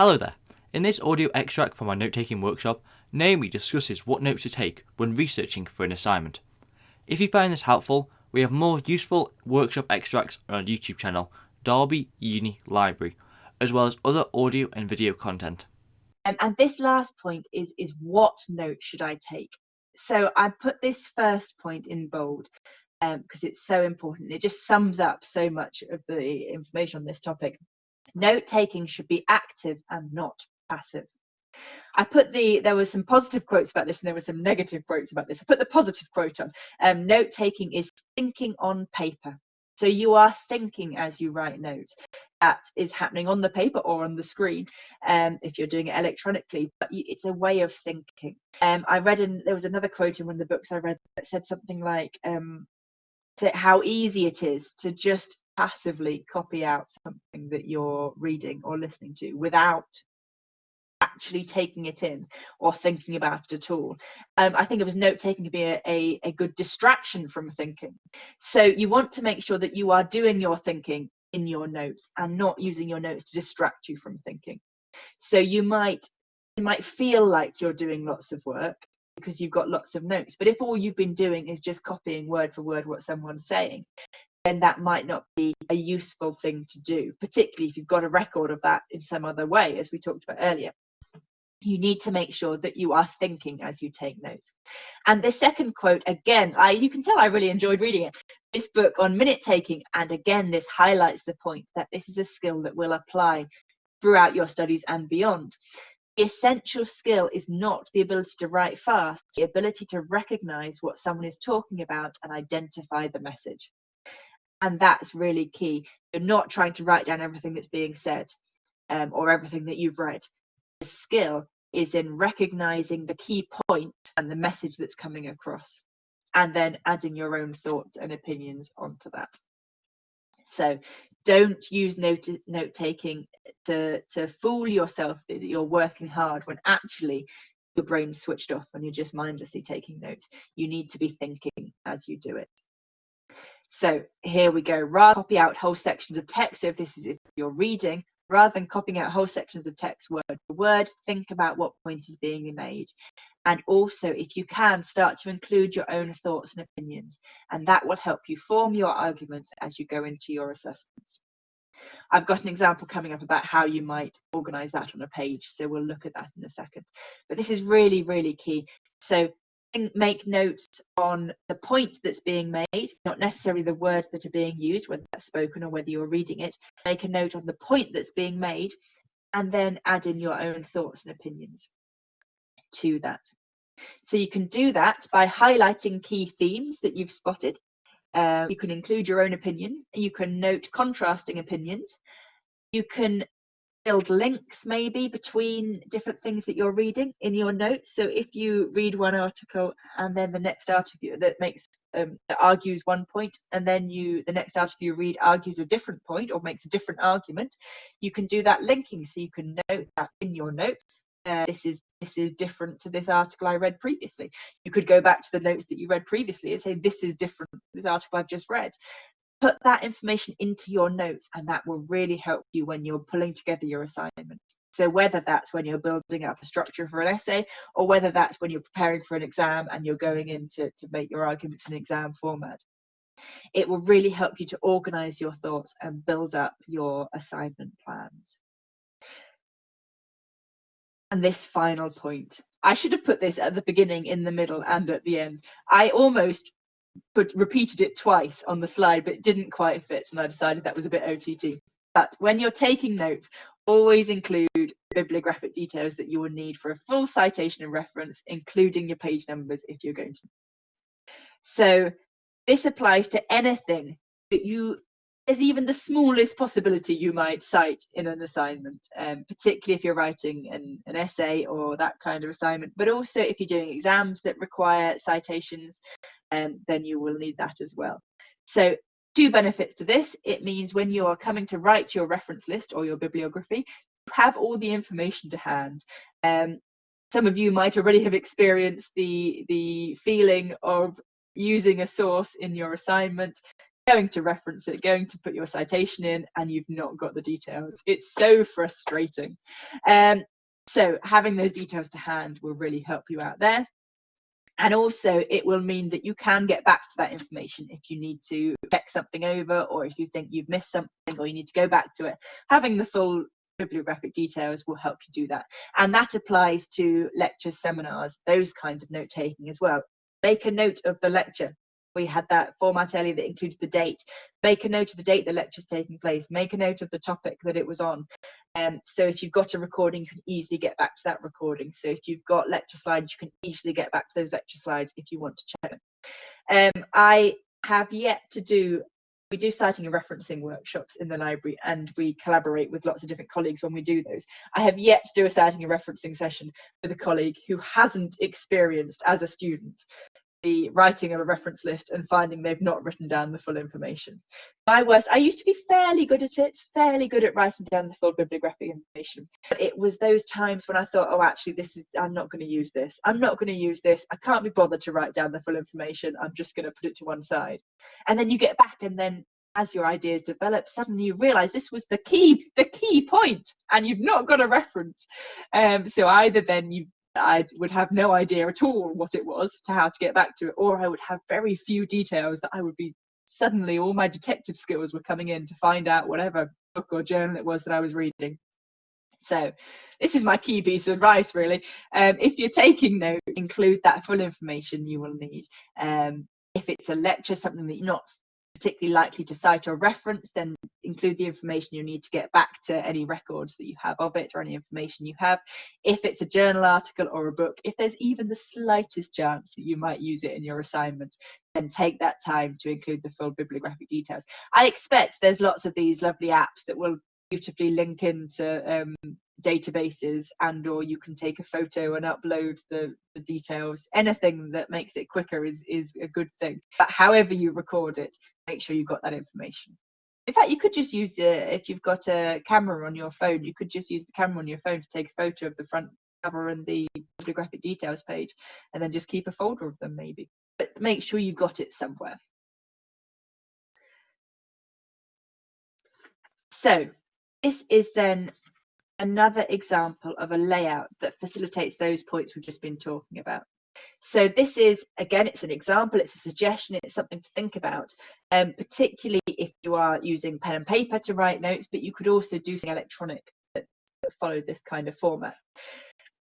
Hello there. In this audio extract from our note taking workshop, Naomi discusses what notes to take when researching for an assignment. If you find this helpful, we have more useful workshop extracts on our YouTube channel, Derby Uni Library, as well as other audio and video content. Um, and this last point is is what note should I take? So I put this first point in bold because um, it's so important. It just sums up so much of the information on this topic. Note taking should be active and not passive. I put the there were some positive quotes about this and there were some negative quotes about this. I put the positive quote on. Um, note taking is thinking on paper. So you are thinking as you write notes. That is happening on the paper or on the screen um, if you're doing it electronically, but you, it's a way of thinking. Um, I read in there was another quote in one of the books I read that said something like, um, how easy it is to just passively copy out something that you're reading or listening to without actually taking it in or thinking about it at all. Um, I think it was note taking to be a, a, a good distraction from thinking. So you want to make sure that you are doing your thinking in your notes and not using your notes to distract you from thinking. So you might you might feel like you're doing lots of work because you've got lots of notes. But if all you've been doing is just copying word for word what someone's saying, then that might not be a useful thing to do, particularly if you've got a record of that in some other way, as we talked about earlier. You need to make sure that you are thinking as you take notes. And the second quote, again, I you can tell I really enjoyed reading it. This book on minute taking, and again, this highlights the point that this is a skill that will apply throughout your studies and beyond. The essential skill is not the ability to write fast, the ability to recognize what someone is talking about and identify the message. And that's really key. You're not trying to write down everything that's being said um, or everything that you've read. The skill is in recognizing the key point and the message that's coming across, and then adding your own thoughts and opinions onto that. So don't use note note taking to to fool yourself that you're working hard when actually your brain's switched off and you're just mindlessly taking notes. You need to be thinking as you do it. So here we go. Rather copy out whole sections of text. So if this is if you're reading, rather than copying out whole sections of text word for word, think about what point is being made. And also, if you can, start to include your own thoughts and opinions, and that will help you form your arguments as you go into your assessments. I've got an example coming up about how you might organize that on a page, so we'll look at that in a second. But this is really, really key. So make notes on the point that's being made, not necessarily the words that are being used, whether that's spoken or whether you're reading it. Make a note on the point that's being made, and then add in your own thoughts and opinions to that. So you can do that by highlighting key themes that you've spotted. Uh, you can include your own opinions. You can note contrasting opinions. You can build links maybe between different things that you're reading in your notes. So if you read one article and then the next article that makes um, that argues one point, and then you the next article you read argues a different point or makes a different argument, you can do that linking. So you can note that in your notes uh, this is this is different to this article I read previously. You could go back to the notes that you read previously and say this is different this article I've just read. Put that information into your notes and that will really help you when you're pulling together your assignment. So whether that's when you're building up a structure for an essay or whether that's when you're preparing for an exam and you're going in to, to make your arguments in exam format. It will really help you to organize your thoughts and build up your assignment plans. And this final point. I should have put this at the beginning, in the middle, and at the end. I almost put repeated it twice on the slide, but didn't quite fit, and I decided that was a bit OTT. But when you're taking notes, always include bibliographic details that you will need for a full citation and reference, including your page numbers if you're going to. So this applies to anything that you there's even the smallest possibility you might cite in an assignment, um, particularly if you're writing an, an essay or that kind of assignment. But also if you're doing exams that require citations, um, then you will need that as well. So two benefits to this. It means when you are coming to write your reference list or your bibliography, you have all the information to hand. Um, some of you might already have experienced the the feeling of using a source in your assignment going to reference it, going to put your citation in, and you've not got the details. It's so frustrating. Um, so having those details to hand will really help you out there. And also it will mean that you can get back to that information if you need to check something over or if you think you've missed something or you need to go back to it. Having the full bibliographic details will help you do that. And that applies to lectures, seminars, those kinds of note taking as well. Make a note of the lecture we had that format earlier that included the date. Make a note of the date the lecture's taking place. Make a note of the topic that it was on. Um, so if you've got a recording, you can easily get back to that recording. So if you've got lecture slides, you can easily get back to those lecture slides if you want to check them. Um, I have yet to do we do citing and referencing workshops in the library and we collaborate with lots of different colleagues when we do those. I have yet to do a citing and referencing session with a colleague who hasn't experienced as a student the writing of a reference list and finding they've not written down the full information. My worst, I used to be fairly good at it, fairly good at writing down the full bibliographic information. But it was those times when I thought, oh, actually, this is, I'm not going to use this. I'm not going to use this. I can't be bothered to write down the full information. I'm just going to put it to one side. And then you get back and then as your ideas develop, suddenly you realize this was the key, the key point, and you've not got a reference. Um, so either then you I would have no idea at all what it was to how to get back to it, or I would have very few details that I would be suddenly all my detective skills were coming in to find out whatever book or journal it was that I was reading. So this is my key piece of advice really. Um, if you're taking note, include that full information you will need. Um, if it's a lecture, something that you're not particularly likely to cite or reference, then include the information you need to get back to any records that you have of it or any information you have. If it's a journal article or a book, if there's even the slightest chance that you might use it in your assignment, then take that time to include the full bibliographic details. I expect there's lots of these lovely apps that will beautifully link into um, databases and or you can take a photo and upload the, the details. Anything that makes it quicker is is a good thing. But however you record it make sure you've got that information. In fact you could just use it if you've got a camera on your phone you could just use the camera on your phone to take a photo of the front cover and the bibliographic details page and then just keep a folder of them maybe. But make sure you got it somewhere. So this is then another example of a layout that facilitates those points we've just been talking about. So this is, again, it's an example, it's a suggestion, it's something to think about, um, particularly if you are using pen and paper to write notes, but you could also do something electronic that, followed this kind of format.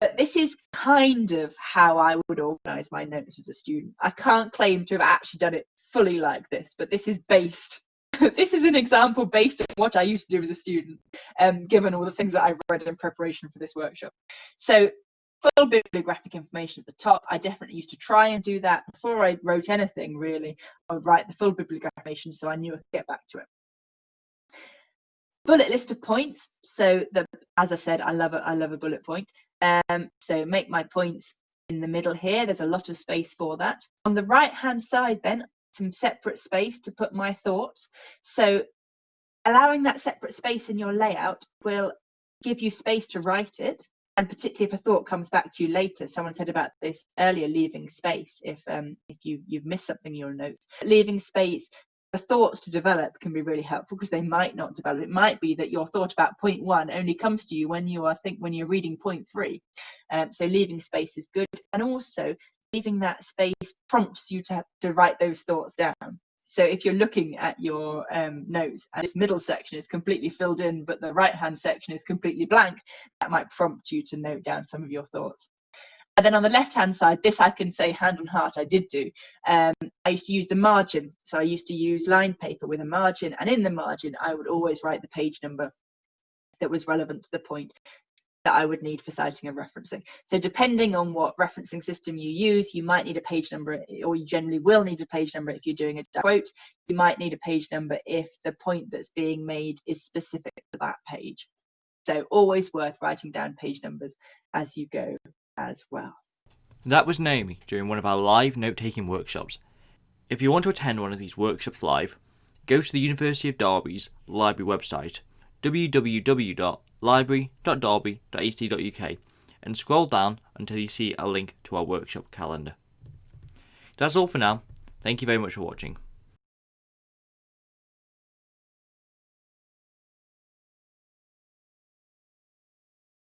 But this is kind of how I would organise my notes as a student. I can't claim to have actually done it fully like this, but this is based this is an example based on what I used to do as a student, um, given all the things that I've read in preparation for this workshop. So full bibliographic information at the top. I definitely used to try and do that before I wrote anything really. I would write the full bibliographic information so I knew I could get back to it. Bullet list of points. So the as I said, I love a I love a bullet point. Um, so make my points in the middle here. There's a lot of space for that. On the right hand side then some separate space to put my thoughts. So allowing that separate space in your layout will give you space to write it. And particularly if a thought comes back to you later, someone said about this earlier, leaving space. If um, if you you've missed something in your notes, leaving space the thoughts to develop can be really helpful because they might not develop. It might be that your thought about point one only comes to you when you are think when you're reading point three. Um, so leaving space is good, and also leaving that space prompts you to, to write those thoughts down. So if you're looking at your um, notes and this middle section is completely filled in, but the right hand section is completely blank, that might prompt you to note down some of your thoughts. And then on the left hand side, this I can say hand on heart, I did do. Um, I used to use the margin. So I used to use line paper with a margin, and in the margin, I would always write the page number that was relevant to the point that I would need for citing and referencing. So depending on what referencing system you use, you might need a page number, or you generally will need a page number if you're doing a quote. You might need a page number if the point that's being made is specific to that page. So always worth writing down page numbers as you go as well. That was Naomi during one of our live note-taking workshops. If you want to attend one of these workshops live, go to the University of Derby's library website www library.derby.ac.uk and scroll down until you see a link to our workshop calendar. That's all for now. Thank you very much for watching.